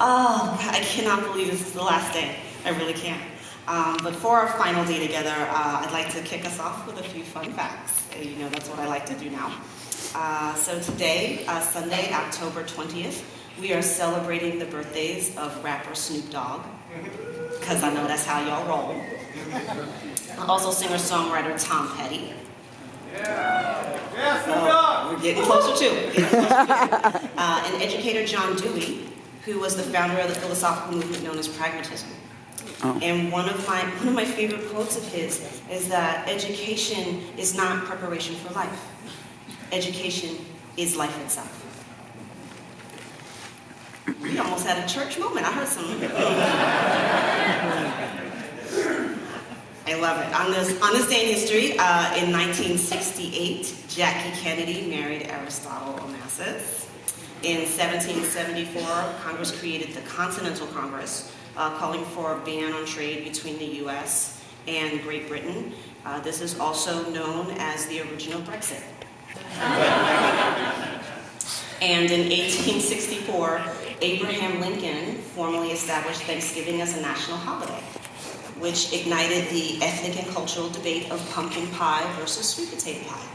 Oh, I cannot believe this is the last day. I really can't. Um, but for our final day together, uh, I'd like to kick us off with a few fun facts. You know, that's what I like to do now. Uh, so today, uh, Sunday, October 20th, we are celebrating the birthdays of rapper Snoop Dogg, because I know that's how y'all roll. Also singer-songwriter Tom Petty. Oh, We're getting closer to it. Getting closer to it. Uh, and educator John Dewey, who was the founder of the philosophical movement known as pragmatism. And one of my one of my favorite quotes of his is that education is not preparation for life. Education is life itself. We almost had a church moment. I heard some. I love it. On this, on this day in history, uh, in 1968, Jackie Kennedy married Aristotle Onassis. In 1774, Congress created the Continental Congress, uh, calling for a ban on trade between the U.S. and Great Britain. Uh, this is also known as the original Brexit. And in 1864, Abraham Lincoln formally established Thanksgiving as a national holiday, which ignited the ethnic and cultural debate of pumpkin pie versus sweet potato pie.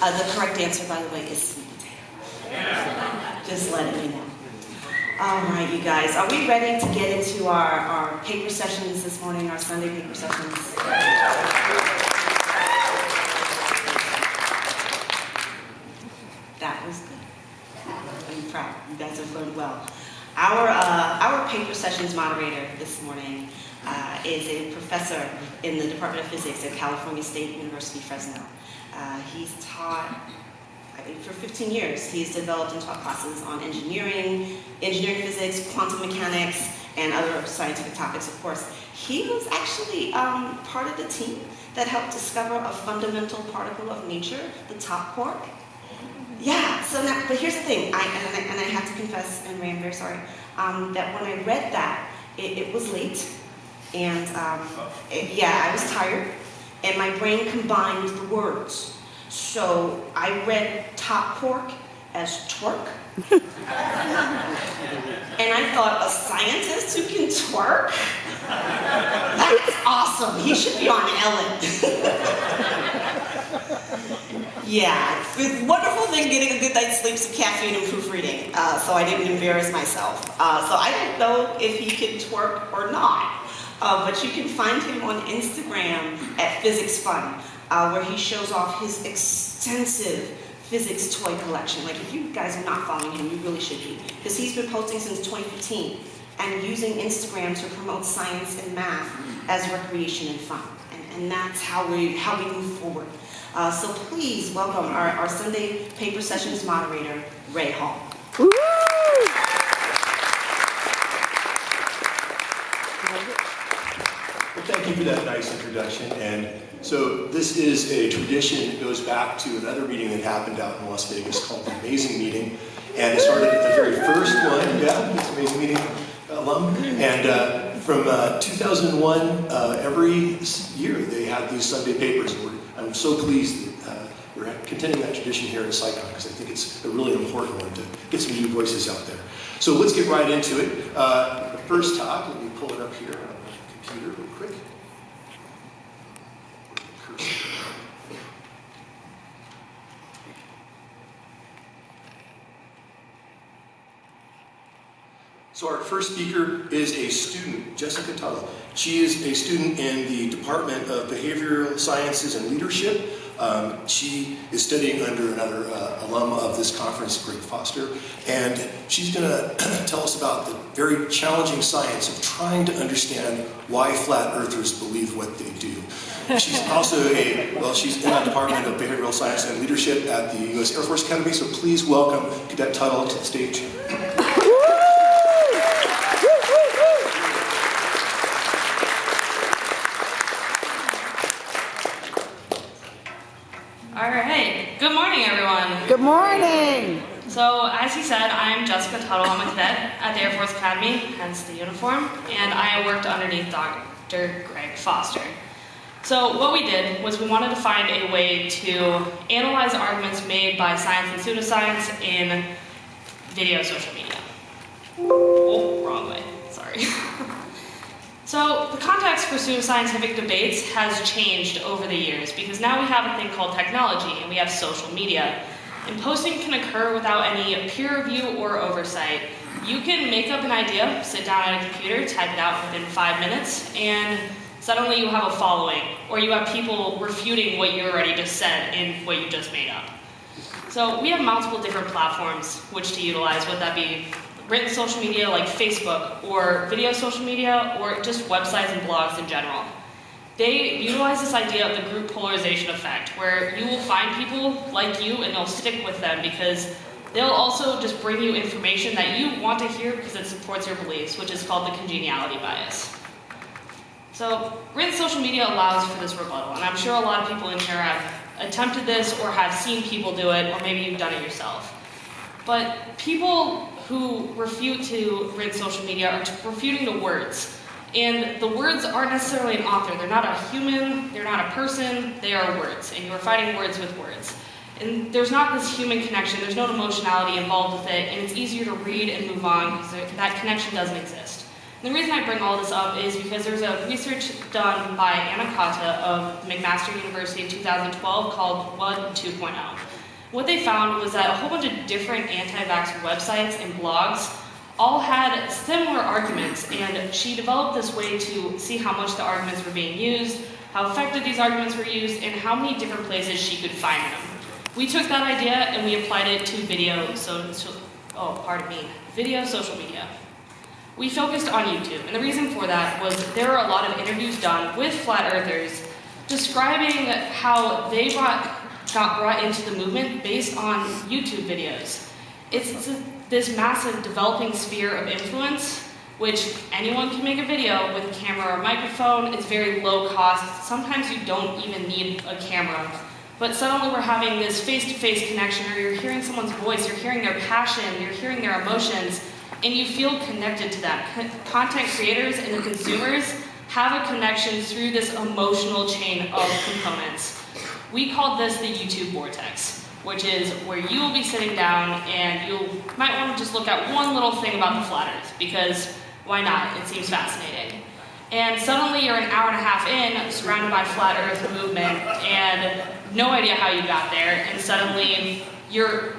Uh, the correct answer, by the way, is. Just letting you know. All right, you guys, are we ready to get into our, our paper sessions this morning, our Sunday paper sessions? That was good. I'm proud. You guys have learned well. Our, uh, our paper sessions moderator this morning uh, is a professor in the Department of Physics at California State University, Fresno. Uh, he's taught, I think, for 15 years. He's developed and taught classes on engineering, engineering physics, quantum mechanics, and other scientific topics, of course. He was actually um, part of the team that helped discover a fundamental particle of nature, the top quark. Yeah, so now, but here's the thing, I, and, I, and I have to confess, and Ray, I'm very sorry, um, that when I read that, it, it was late, and um, it- yeah, I was tired, and my brain combined the words. So I read top pork as twerk. and I thought, a scientist who can twerk? That's awesome, he should be on Ellen. Yeah, it's a wonderful thing getting a good night's sleep, some caffeine, and proofreading, uh, so I didn't embarrass myself. Uh, so I don't know if he can twerk or not, uh, but you can find him on Instagram at Physics Fun, uh, where he shows off his extensive physics toy collection. Like, if you guys are not following him, you really should be, because he's been posting since 2015 and using Instagram to promote science and math as recreation and fun. And, and that's how we, how we move forward. Uh, so please welcome our, our Sunday paper sessions moderator, Ray Hall. Woo! Well, thank you that nice introduction. And so this is a tradition that goes back to another meeting that happened out in Las Vegas called the Amazing Meeting. And it started at the very first one, yeah, it's Amazing Meeting alum. And uh, from uh, 2001, uh, every year they had these Sunday papers. And I'm so pleased that uh, we're continuing that tradition here at SciCon because I think it's a really important one to get some new voices out there. So let's get right into it. Uh, the first talk, let me pull it up here on the computer real quick. So our first speaker is a student, Jessica Tuttle. She is a student in the Department of Behavioral Sciences and Leadership. Um, she is studying under another uh, alum of this conference, Greg Foster, and she's going to tell us about the very challenging science of trying to understand why flat earthers believe what they do. She's also a, well, she's in the Department of Behavioral Science and Leadership at the U.S. Air Force Academy, so please welcome Cadet Tuttle to the stage. All right. Good morning, everyone. Good morning. So, as he said, I'm Jessica Tuttle. I'm a cadet at the Air Force Academy, hence the uniform, and I worked underneath Dr. Greg Foster. So, what we did was we wanted to find a way to analyze arguments made by science and pseudoscience in video social media. Oh, wrong way. Sorry. so, the context for pseudoscientific debates has changed over the years because now we have a thing called technology and we have social media. And posting can occur without any peer review or oversight. You can make up an idea, sit down at a computer, type it out within five minutes, and suddenly you have a following, or you have people refuting what you already just said in what you just made up. So we have multiple different platforms which to utilize, whether that be written social media like Facebook, or video social media, or just websites and blogs in general. They utilize this idea of the group polarization effect, where you will find people like you and they'll stick with them because they'll also just bring you information that you want to hear because it supports your beliefs, which is called the congeniality bias. So written social media allows for this rebuttal, and I'm sure a lot of people in here have attempted this or have seen people do it, or maybe you've done it yourself. But people who refute to written social media are refuting the words. And the words aren't necessarily an author. They're not a human, they're not a person, they are words. And you are fighting words with words. And there's not this human connection, there's no emotionality involved with it, and it's easier to read and move on because that connection doesn't exist. And the reason I bring all this up is because there's a research done by Anna of McMaster University in 2012 called Web 2.0. What they found was that a whole bunch of different anti-vax websites and blogs all had similar arguments, and she developed this way to see how much the arguments were being used, how effective these arguments were used, and how many different places she could find them. We took that idea and we applied it to video, so, oh, pardon me, video social media. We focused on YouTube, and the reason for that was there were a lot of interviews done with flat earthers describing how they brought, got brought into the movement based on YouTube videos. It's this massive developing sphere of influence, which anyone can make a video with a camera or microphone. It's very low cost. Sometimes you don't even need a camera. But suddenly we're having this face-to-face connection, or you're hearing someone's voice, you're hearing their passion, you're hearing their emotions, and you feel connected to that. Content creators and the consumers have a connection through this emotional chain of components. We call this the YouTube vortex which is where you will be sitting down and you might want to just look at one little thing about the flat earth because why not? It seems fascinating. And suddenly you're an hour and a half in, surrounded by flat earth movement, and no idea how you got there, and suddenly you're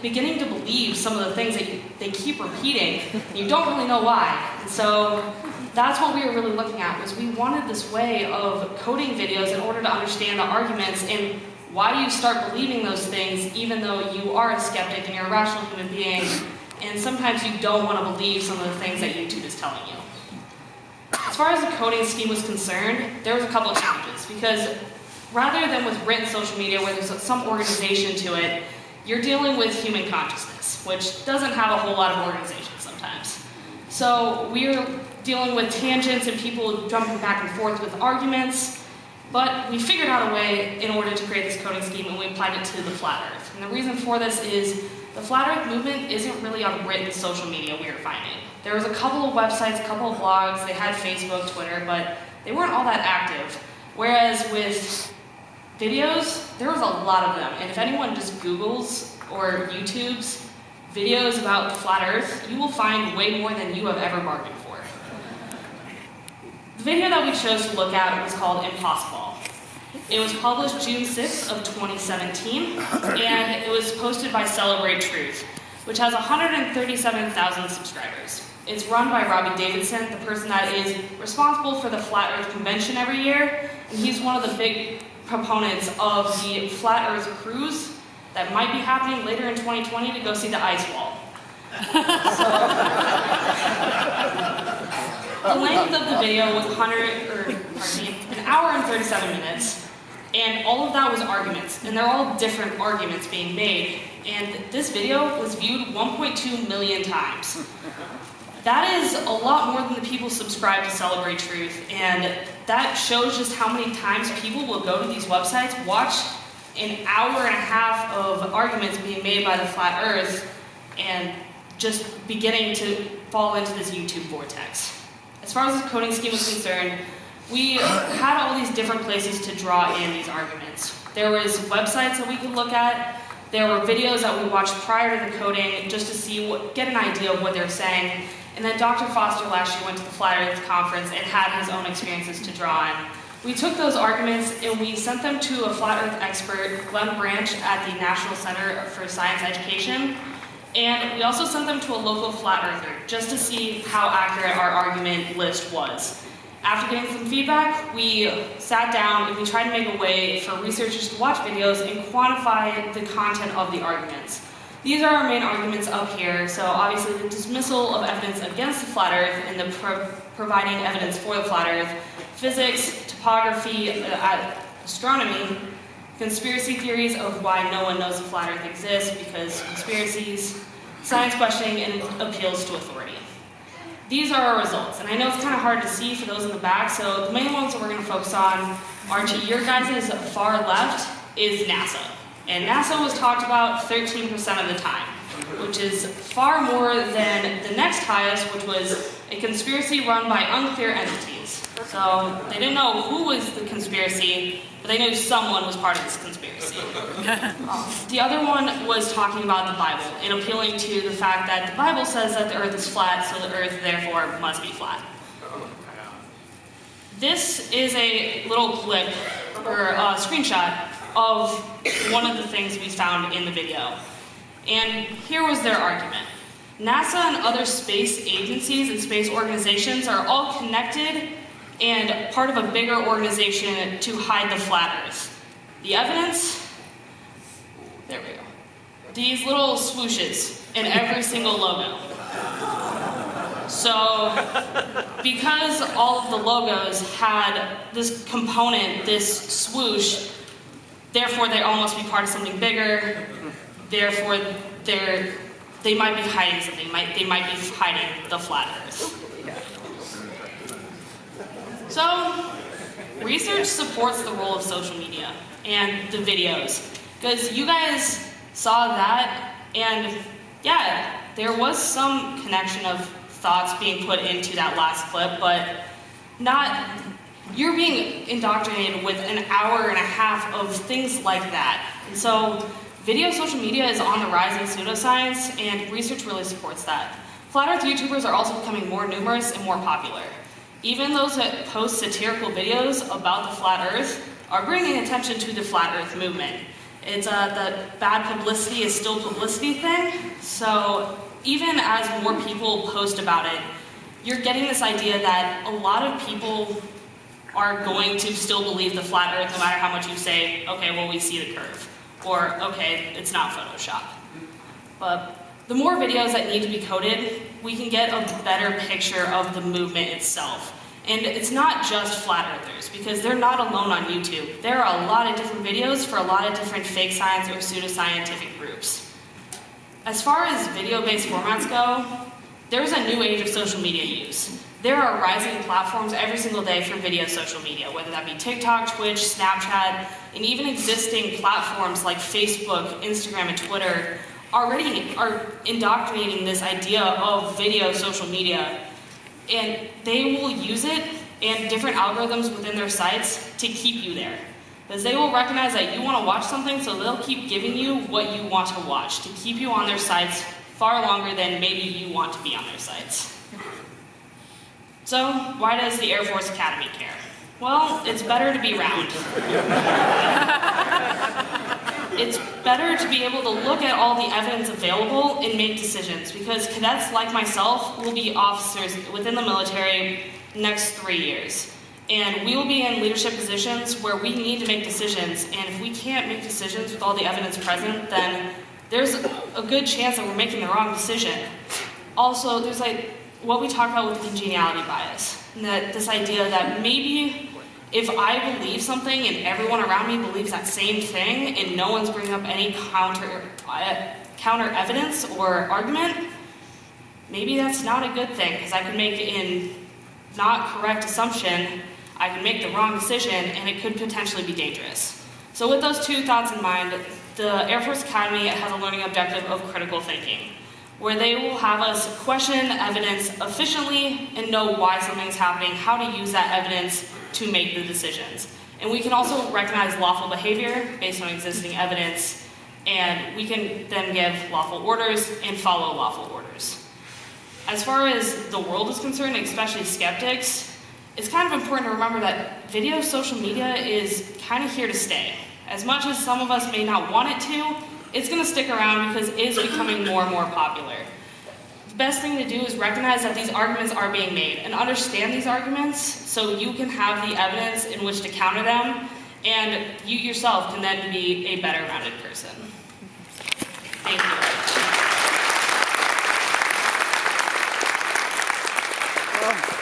beginning to believe some of the things that you, they keep repeating, you don't really know why. And so that's what we were really looking at, was we wanted this way of coding videos in order to understand the arguments and why do you start believing those things even though you are a skeptic and you're a rational human being and sometimes you don't want to believe some of the things that YouTube is telling you? As far as the coding scheme was concerned, there was a couple of challenges because rather than with written social media where there's some organization to it, you're dealing with human consciousness, which doesn't have a whole lot of organization sometimes. So we're dealing with tangents and people jumping back and forth with arguments, but we figured out a way in order to create this coding scheme and we applied it to the flat earth. And the reason for this is the flat earth movement isn't really on written social media we are finding. There was a couple of websites, a couple of blogs, they had Facebook, Twitter, but they weren't all that active. Whereas with videos, there was a lot of them. And if anyone just Googles or YouTubes videos about flat earth, you will find way more than you have ever bargained for. The video that we chose to look at was called Impossible. It was published June 6th of 2017, and it was posted by Celebrate Truth, which has 137,000 subscribers. It's run by Robbie Davidson, the person that is responsible for the Flat Earth Convention every year, and he's one of the big proponents of the Flat Earth Cruise that might be happening later in 2020 to go see the ice wall. The length of the video was 100, or pardon me, an hour and 37 minutes, and all of that was arguments, and they're all different arguments being made. And this video was viewed 1.2 million times. That is a lot more than the people subscribe to Celebrate Truth, and that shows just how many times people will go to these websites, watch an hour and a half of arguments being made by the flat earth, and just beginning to fall into this YouTube vortex. As far as the coding scheme was concerned, we had all these different places to draw in these arguments. There was websites that we could look at, There were videos that we watched prior to the coding just to see what, get an idea of what they're saying. And then Dr. Foster last year went to the Flat Earth Conference and had his own experiences to draw on. We took those arguments and we sent them to a flat earth expert, Glenn Branch, at the National Center for Science Education. And we also sent them to a local flat earther just to see how accurate our argument list was. After getting some feedback, we sat down and we tried to make a way for researchers to watch videos and quantify the content of the arguments. These are our main arguments up here. So obviously the dismissal of evidence against the flat earth and the pro providing evidence for the flat earth, physics, topography, uh, astronomy, conspiracy theories of why no one knows the flat earth exists because conspiracies, science questioning, and appeals to authority. These are our results, and I know it's kind of hard to see for those in the back, so the main ones that we're going to focus on are to your guys' far left is NASA. And NASA was talked about 13% of the time, which is far more than the next highest, which was a conspiracy run by unclear entities. So they didn't know who was the conspiracy, but they knew someone was part of this conspiracy. Um, the other one was talking about the Bible and appealing to the fact that the Bible says that the earth is flat, so the earth therefore must be flat. This is a little clip or a screenshot of one of the things we found in the video. And here was their argument. NASA and other space agencies and space organizations are all connected and part of a bigger organization to hide the flat earth. The evidence? There we go. These little swooshes in every single logo. So, because all of the logos had this component, this swoosh, therefore they all must be part of something bigger, therefore they're, they might be hiding something, might, they might be hiding the flat earth. So, research supports the role of social media and the videos. Because you guys saw that, and yeah, there was some connection of thoughts being put into that last clip, but not, you're being indoctrinated with an hour and a half of things like that. And so, video social media is on the rise in pseudoscience, and research really supports that. Flat Earth YouTubers are also becoming more numerous and more popular. Even those that post satirical videos about the flat earth are bringing attention to the flat earth movement. It's uh, the bad publicity is still publicity thing, so even as more people post about it, you're getting this idea that a lot of people are going to still believe the flat earth no matter how much you say, okay, well we see the curve, or okay, it's not Photoshop. But the more videos that need to be coded, we can get a better picture of the movement itself. And it's not just flat earthers, because they're not alone on YouTube. There are a lot of different videos for a lot of different fake science or pseudoscientific groups. As far as video-based formats go, there's a new age of social media use. There are rising platforms every single day for video social media, whether that be TikTok, Twitch, Snapchat, and even existing platforms like Facebook, Instagram, and Twitter already are indoctrinating this idea of video social media. And they will use it and different algorithms within their sites to keep you there. Because they will recognize that you want to watch something, so they'll keep giving you what you want to watch to keep you on their sites far longer than maybe you want to be on their sites. So, why does the Air Force Academy care? Well, it's better to be round. it's better to be able to look at all the evidence available and make decisions because cadets like myself will be officers within the military next three years. And we will be in leadership positions where we need to make decisions. And if we can't make decisions with all the evidence present, then there's a good chance that we're making the wrong decision. Also, there's like what we talk about with the congeniality bias. That this idea that maybe if I believe something and everyone around me believes that same thing and no one's bringing up any counter, uh, counter evidence or argument, maybe that's not a good thing because I could make an not correct assumption, I could make the wrong decision and it could potentially be dangerous. So with those two thoughts in mind, the Air Force Academy has a learning objective of critical thinking where they will have us question evidence efficiently and know why something's happening, how to use that evidence to make the decisions. And we can also recognize lawful behavior based on existing evidence and we can then give lawful orders and follow lawful orders. As far as the world is concerned, especially skeptics, it's kind of important to remember that video social media is kind of here to stay. As much as some of us may not want it to, it's going to stick around because it is becoming more and more popular. The best thing to do is recognize that these arguments are being made and understand these arguments so you can have the evidence in which to counter them and you yourself can then be a better rounded person. Thank you.